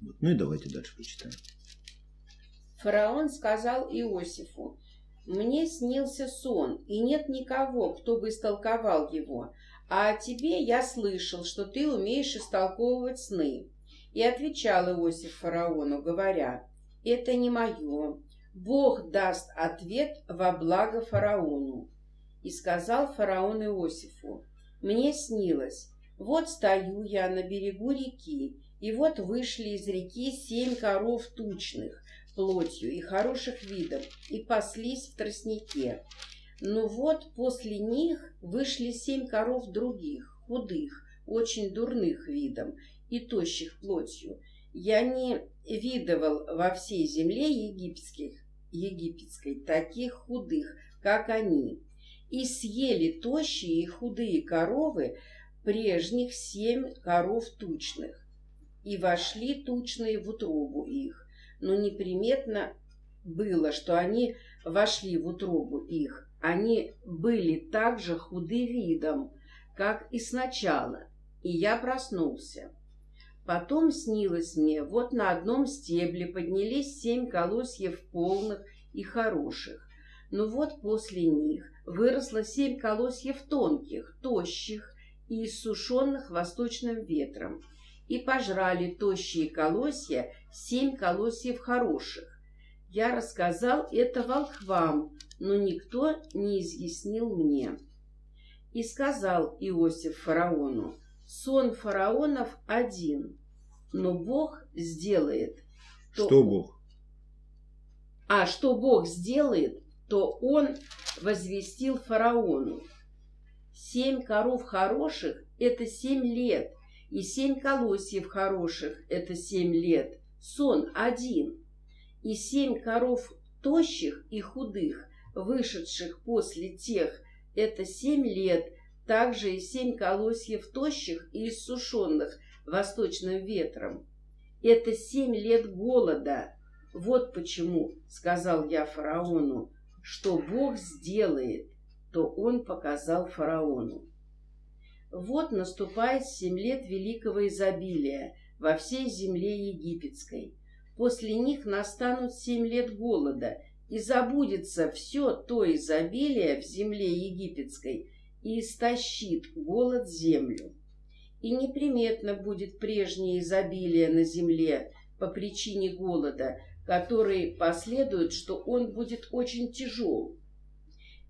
Ну и давайте дальше прочитаем. Фараон сказал Иосифу, «Мне снился сон, и нет никого, кто бы истолковал его, а о тебе я слышал, что ты умеешь истолковывать сны». И отвечал Иосиф фараону, говоря, «Это не мое. Бог даст ответ во благо фараону». И сказал фараон Иосифу, «Мне снилось, вот стою я на берегу реки, и вот вышли из реки семь коров тучных, плотью и хороших видов, и паслись в тростнике. Ну вот после них вышли семь коров других, худых, очень дурных видом и тощих плотью. Я не видывал во всей земле египетских, египетской таких худых, как они. И съели тощие и худые коровы прежних семь коров тучных. И вошли тучные в утробу их но неприметно было, что они вошли в утробу их. Они были так же худы видом, как и сначала, и я проснулся. Потом снилось мне, вот на одном стебле поднялись семь колосьев полных и хороших, но вот после них выросло семь колосьев тонких, тощих и иссушенных восточным ветром, и пожрали тощие колосья семь колосьев хороших. Я рассказал это волхвам, но никто не изъяснил мне. И сказал Иосиф фараону, сон фараонов один, но Бог сделает. То... Что Бог? А что Бог сделает, то он возвестил фараону. Семь коров хороших – это семь лет, и семь колосьев хороших – это семь лет сон один, и семь коров тощих и худых, вышедших после тех, это семь лет, также и семь колосьев тощих и иссушенных восточным ветром. Это семь лет голода. Вот почему, сказал я фараону, что Бог сделает, то он показал фараону. Вот наступает семь лет великого изобилия – во всей земле египетской. После них настанут семь лет голода, и забудется все то изобилие в земле египетской, и истощит голод землю. И неприметно будет прежнее изобилие на земле по причине голода, который последует, что он будет очень тяжел.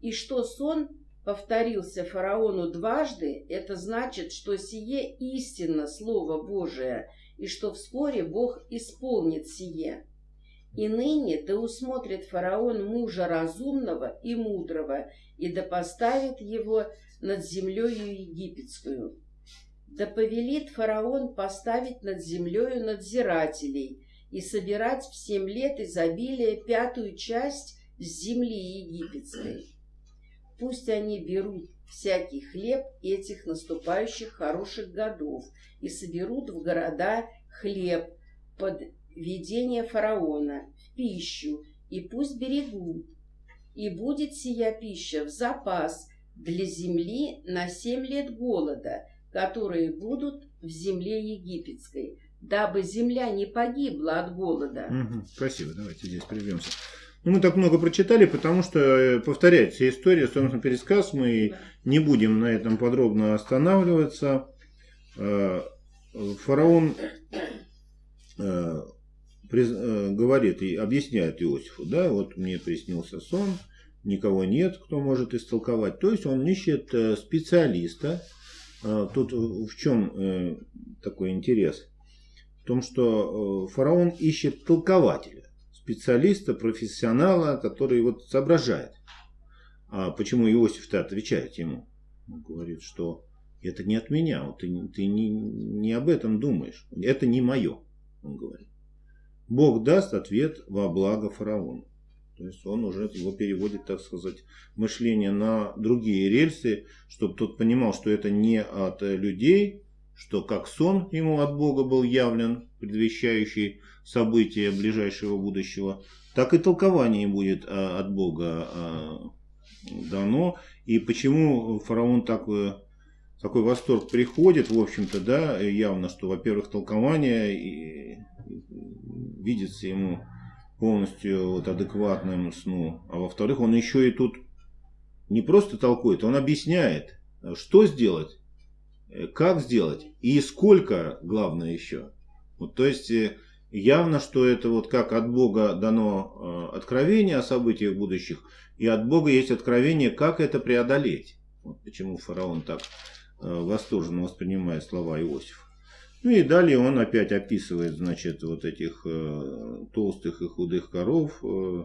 И что сон повторился фараону дважды, это значит, что сие истинно Слово Божие, и что вскоре Бог исполнит сие. И ныне да усмотрит фараон мужа разумного и мудрого, и да поставит его над землею египетскую. Да повелит фараон поставить над землею надзирателей и собирать в семь лет изобилия пятую часть земли египетской. Пусть они берут всякий хлеб этих наступающих хороших годов и соберут в города хлеб под ведение фараона в пищу, и пусть берегут. И будет сия пища в запас для земли на семь лет голода, которые будут в земле египетской, дабы земля не погибла от голода. Угу, спасибо, давайте здесь прервемся. Ну, мы так много прочитали, потому что э, повторяется история, собственно, пересказ. Мы не будем на этом подробно останавливаться. Э, фараон э, говорит и объясняет Иосифу, да, вот мне приснился сон, никого нет, кто может истолковать. То есть он ищет специалиста. Тут в чем такой интерес? В том, что фараон ищет толкователя специалиста, профессионала, который вот соображает. А почему Иосиф-то отвечает ему? Он говорит, что это не от меня, вот ты, ты не, не об этом думаешь. Это не мое, он говорит. Бог даст ответ во благо фараону. То есть он уже его переводит, так сказать, мышление на другие рельсы, чтобы тот понимал, что это не от людей, что как сон ему от Бога был явлен, предвещающий события ближайшего будущего, так и толкование будет а, от Бога а, дано. И почему фараон такой, такой восторг приходит, в общем-то, да, явно, что, во-первых, толкование видится ему полностью вот адекватным сну. А во-вторых, он еще и тут не просто толкует, он объясняет, что сделать, э, как сделать и сколько, главное еще. Вот, то есть э, явно, что это вот как от Бога дано э, откровение о событиях будущих, и от Бога есть откровение, как это преодолеть. Вот почему фараон так восторженно воспринимает слова Иосифа. Ну и далее он опять описывает, значит, вот этих э, толстых и худых коров, э,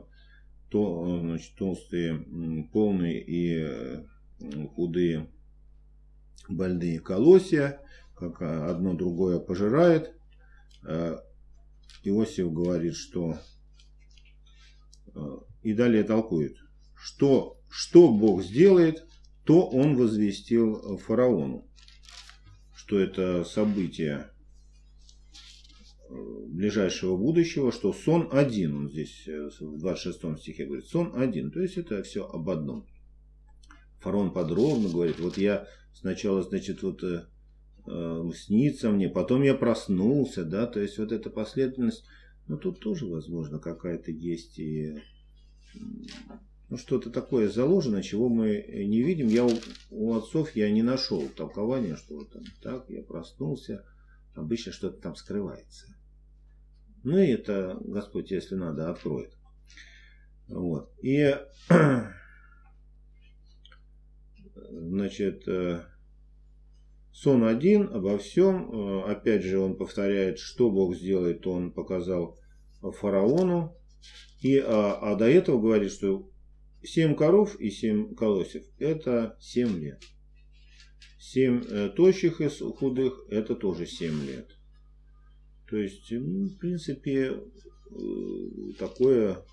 то, значит, толстые, полные и э, худые больные колосья, как одно другое пожирает. Э, Иосиф говорит, что э, и далее толкует, что, что Бог сделает, то он возвестил фараону что это событие э, ближайшего будущего, что сон один, он здесь э, в 26 стихе говорит, сон один, то есть это все об одном. Фарон подробно говорит, вот я сначала, значит, вот э, э, снится мне, потом я проснулся, да, то есть вот эта последовательность, ну тут тоже, возможно, какая-то есть и ну, что-то такое заложено, чего мы не видим. Я у, у отцов я не нашел толкования, что вот там так, я проснулся, обычно что-то там скрывается. Ну и это Господь, если надо, откроет. Вот. И значит, э, сон один обо всем. Э, опять же, он повторяет, что Бог сделает, то он показал фараону. И, а, а до этого говорит, что 7 коров и 7 колосьев – это 7 лет. 7 э, тощих и худых – это тоже 7 лет. То есть, ну, в принципе, э, такое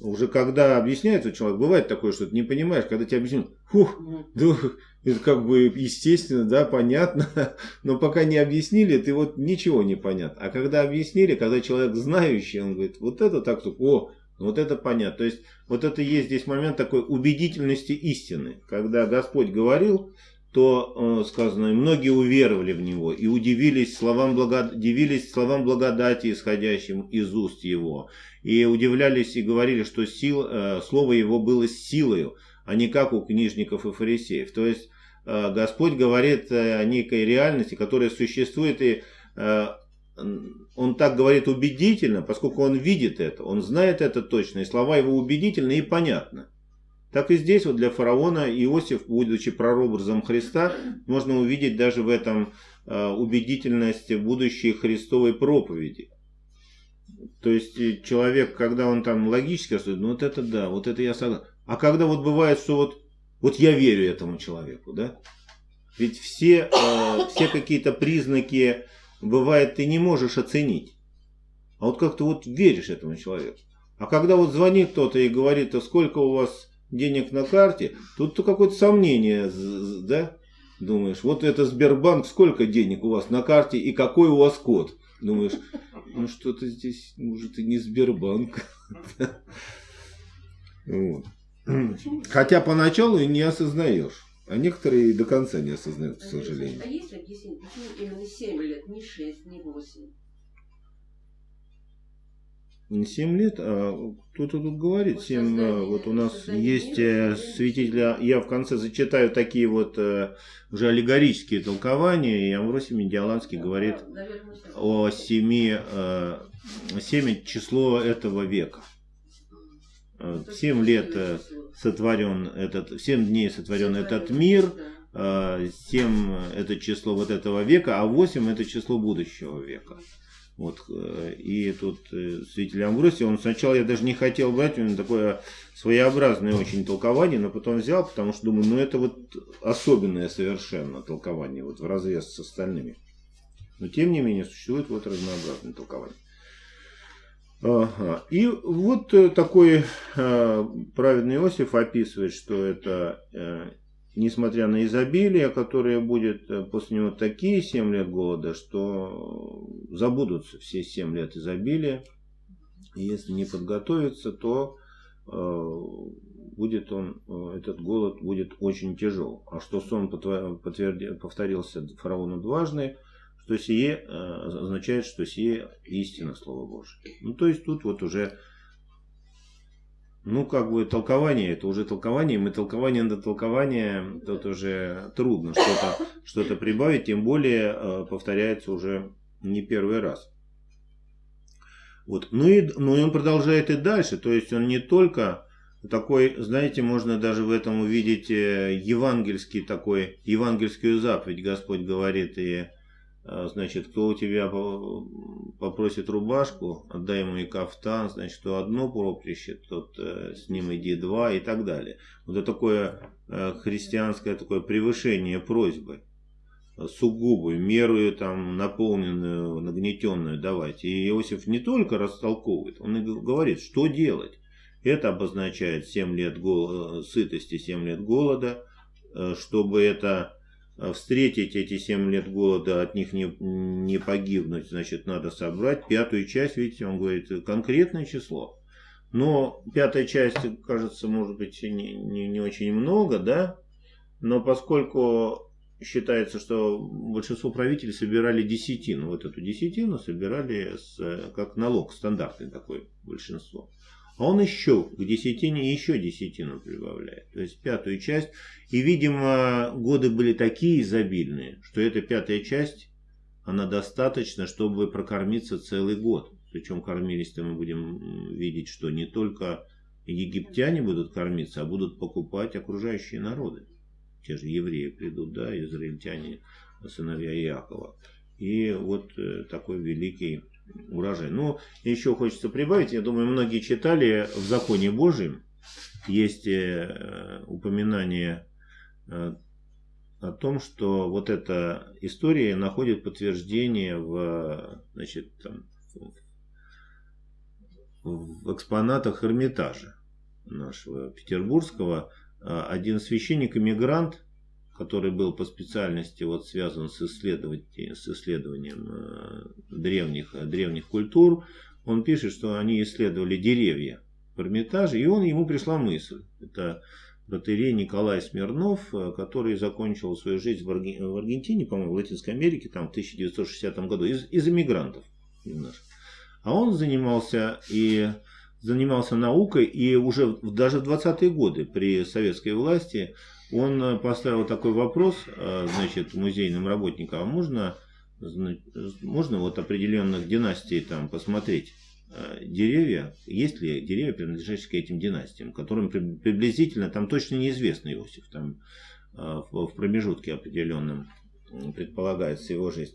уже когда объясняется человек, бывает такое, что ты не понимаешь, когда тебе объясняют, фух, да, это как бы естественно, да, понятно, но пока не объяснили, ты вот ничего не понятно. А когда объяснили, когда человек знающий, он говорит, вот это так, о, вот это понятно. То есть, вот это есть здесь момент такой убедительности истины. Когда Господь говорил, то э, сказано, многие уверовали в Него и удивились словам, благо... удивились словам благодати, исходящим из уст Его. И удивлялись и говорили, что сил, э, Слово Его было силою, а не как у книжников и фарисеев. То есть, э, Господь говорит о некой реальности, которая существует и он так говорит убедительно, поскольку он видит это, он знает это точно, и слова его убедительны и понятны. Так и здесь вот для фараона Иосиф, будучи прообразом Христа, можно увидеть даже в этом э, убедительность будущей Христовой проповеди. То есть э, человек, когда он там логически рассуждает, ну вот это да, вот это я согласен. А когда вот бывает, что вот, вот я верю этому человеку, да? Ведь все, э, все какие-то признаки бывает, ты не можешь оценить. А вот как ты вот веришь этому человеку. А когда вот звонит кто-то и говорит, а сколько у вас денег на карте, тут то какое-то сомнение, да? Думаешь, вот это Сбербанк, сколько денег у вас на карте и какой у вас код? Думаешь, ну что-то здесь, может, и не Сбербанк. Хотя поначалу и не осознаешь. А некоторые до конца не осознают, к сожалению. А есть объяснение, почему именно 7 лет, не 6, не 8? Не 7 лет, а кто-то тут говорит, 7, а, вот у нас есть э, святителя, я в конце зачитаю такие вот э, уже аллегорические толкования, и Амвросий Медиаланский да, говорит да, наверное, о 7, 7 число этого века. 7 лет э, сотворен этот, 7 дней сотворен этот мир, 7 э, это число вот этого века, а 8 это число будущего века. Вот, э, и тут святитель Амбросий, он сначала я даже не хотел брать, у него такое своеобразное очень толкование, но потом взял, потому что думаю, ну это вот особенное совершенно толкование, вот в разрез с остальными. Но тем не менее существует вот разнообразное толкование. Ага. И вот э, такой э, праведный Иосиф описывает, что это, э, несмотря на изобилие, которое будет э, после него такие 7 лет голода, что забудутся все 7 лет изобилия. И если не подготовиться, то э, будет он, э, этот голод будет очень тяжел. А что сон повторился фараону дважды, что сие означает, что сие истина Слова Божие. Ну, то есть тут вот уже ну, как бы толкование, это уже толкование, мы толкование на толкование, тут уже трудно что-то что прибавить, тем более э, повторяется уже не первый раз. Вот. Ну, и, ну и он продолжает и дальше, то есть он не только такой, знаете, можно даже в этом увидеть э, евангельский такой, евангельскую заповедь, Господь говорит, и значит, кто у тебя попросит рубашку, отдай ему и кафтан, значит, то одно поприще, тот э, с ним иди два и так далее. Вот это такое э, христианское такое превышение просьбы, сугубую, мерую там наполненную, нагнетенную давать. И Иосиф не только растолковывает, он и говорит, что делать. Это обозначает 7 лет гол... сытости, 7 лет голода, э, чтобы это Э, встретить эти 7 лет голода, от них не, не погибнуть, значит, надо собрать пятую часть, видите, он говорит, конкретное число. Но пятая часть, кажется, может быть, не, не, не очень много, да, но поскольку считается, что большинство правителей собирали десятину, вот эту десятину собирали с, как налог, стандартный такой большинство. А он еще к десятине еще десятину прибавляет. То есть пятую часть. И, видимо, годы были такие изобильные, что эта пятая часть, она достаточна, чтобы прокормиться целый год. Причем кормились-то мы будем видеть, что не только египтяне будут кормиться, а будут покупать окружающие народы. Те же евреи придут, да, израильтяне, сыновья Иакова. И вот э, такой великий урожай. Но еще хочется прибавить, я думаю, многие читали в законе Божьем, есть э, упоминание э, о том, что вот эта история находит подтверждение в, значит, там, в экспонатах Эрмитажа нашего петербургского. Один священник-иммигрант который был по специальности вот связан с, исследованием, с исследованием э, древних, древних культур, он пишет, что они исследовали деревья в Эрмитаже, и он, ему пришла мысль. Это протерей Николай Смирнов, э, который закончил свою жизнь в, Арген... в Аргентине, по-моему, в Латинской Америке, там в 1960 году, из, из иммигрантов немножко. А он занимался и занимался наукой, и уже даже в 20-е годы при советской власти он э, поставил такой вопрос, э, значит, музейным работникам, а можно, можно вот определенных династий там посмотреть э, деревья, есть ли деревья, принадлежащие к этим династиям, которым приблизительно, там точно неизвестно Иосиф, там в промежутке определенном предполагается его жизнь.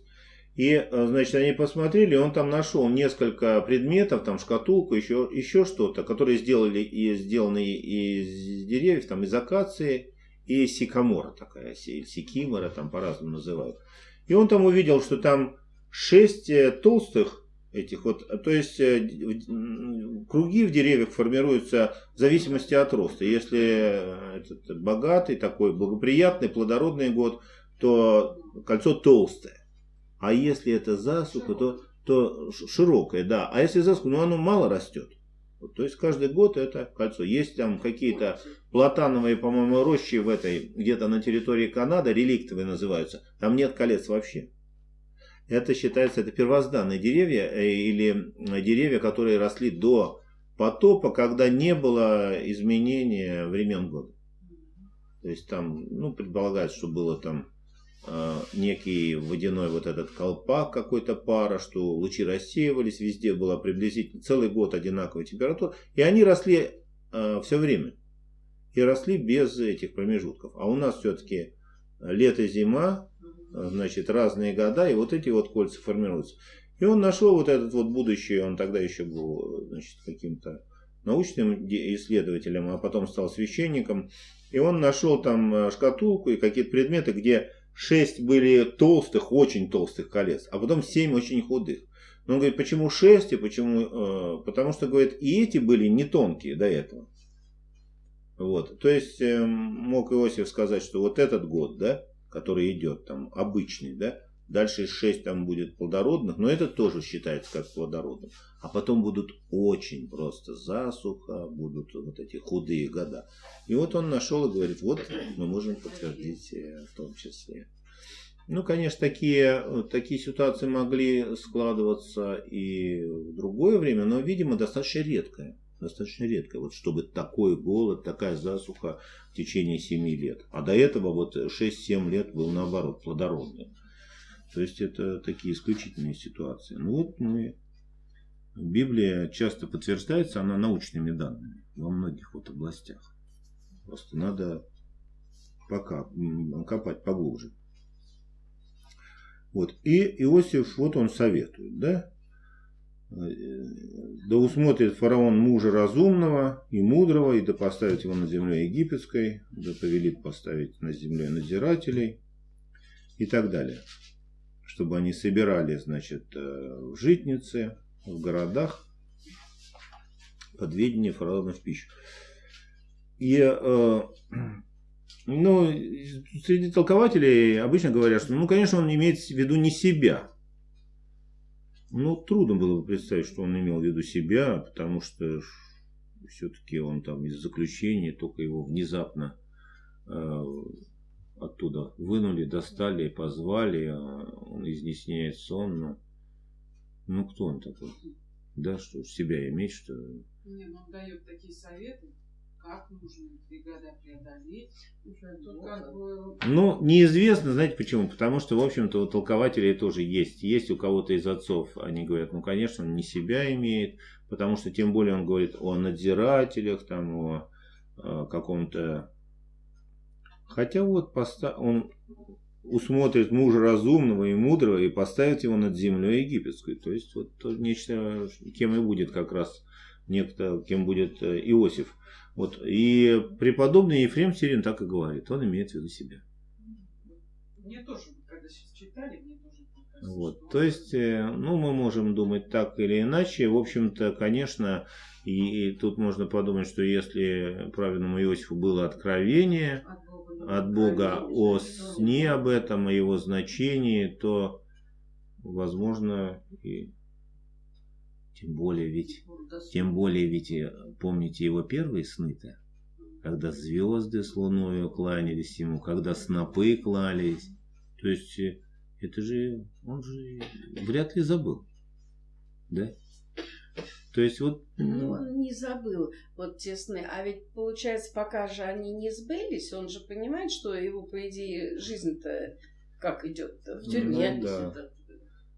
И, значит, они посмотрели, он там нашел несколько предметов, там шкатулку, еще, еще что-то, которые сделали и сделаны из деревьев, там из акации, и сикамора такая, сикимора, там по-разному называют. И он там увидел, что там шесть э, толстых этих вот, то есть э, круги в деревьях формируются в зависимости от роста. Если э, этот богатый, такой благоприятный, плодородный год, то кольцо толстое. А если это засуха, то, то широкое, да. А если засуха, ну оно мало растет. То есть каждый год это кольцо. Есть там какие-то платановые, по-моему, рощи в этой, где-то на территории Канады, реликтовые называются. Там нет колец вообще. Это считается, это первозданные деревья э, или деревья, которые росли до потопа, когда не было изменения времен года. То есть там, ну, предполагается, что было там Э, некий водяной вот этот колпак какой-то пара, что лучи рассеивались, везде была приблизительно целый год одинаковая температура, и они росли э, все время. И росли без этих промежутков. А у нас все-таки лето-зима, э, значит, разные года, и вот эти вот кольца формируются. И он нашел вот этот вот будущий, он тогда еще был, значит, каким-то научным исследователем, а потом стал священником. И он нашел там э, шкатулку и какие-то предметы, где шесть были толстых, очень толстых колец, а потом семь очень худых. Но он говорит, почему шесть и почему... Э, потому что, говорит, и эти были не тонкие до этого. Вот. То есть э, мог Иосиф сказать, что вот этот год, да, который идет там обычный, да, дальше шесть там будет плодородных, но это тоже считается как плодородным. А потом будут очень просто засуха, будут вот эти худые года. И вот он нашел и говорит, вот мы можем подтвердить э, в том числе. Ну, конечно, такие, такие ситуации могли складываться и в другое время, но, видимо, достаточно редкое. Достаточно редкое. Вот чтобы такой голод, такая засуха в течение 7 лет. А до этого вот 6-7 лет был наоборот плодородный. То есть это такие исключительные ситуации. Ну вот мы... Библия часто подтверждается, она научными данными во многих вот областях. Просто надо пока копать поглубже. Вот. И Иосиф, вот он советует, да? Да усмотрит фараон мужа разумного и мудрого, и да поставит его на земле египетской, да повелит поставить на земле надзирателей и так далее. Чтобы они собирали, значит, э, в житнице, в городах под ведение в пищу. И э, ну, среди толкователей обычно говорят, что, ну, конечно, он имеет в виду не себя. Ну, трудно было бы представить, что он имел в виду себя, потому что все-таки он там из заключения, только его внезапно э, оттуда вынули, достали, позвали, а он изъясняет сон. Ну, ну, кто он такой? Да, что себя иметь, что... Нет, он дает такие советы, как нужно три года преодолеть. Ну, неизвестно, знаете почему? Потому что, в общем-то, у толкователей тоже есть. Есть у кого-то из отцов, они говорят, ну, конечно, он не себя имеет, потому что тем более он говорит о надзирателях, там, о, о каком-то... Хотя вот поста... он усмотрит мужа разумного и мудрого и поставит его над землей египетской. То есть, вот нечто, кем и будет как раз некто, кем будет э, Иосиф. Вот. И преподобный Ефрем Сирин так и говорит. Он имеет в виду себя. Мне тоже, когда сейчас читали, мне тоже вот, то есть, э, ну, мы можем думать так или иначе. В общем-то, конечно, и, и тут можно подумать, что если праведному Иосифу было откровение от Бога о сне об этом, о его значении, то, возможно, и тем более ведь, тем более ведь, э, помните его первые сны-то? Когда звезды с луною кланялись ему, когда снопы клались. То есть, э, это же, он же вряд ли забыл. Да? То есть вот... Ну, он не забыл вот те сны. А ведь получается, пока же они не сбылись, он же понимает, что его, по идее, жизнь-то как идет в тюрьме. Ну, да.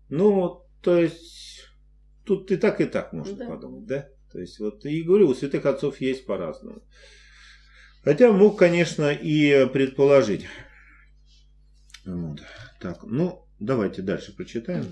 ну, то есть тут и так, и так можно да. подумать, да? То есть, вот и говорю, у святых отцов есть по-разному. Хотя мог, конечно, и предположить. Вот. Так, ну, давайте дальше прочитаем.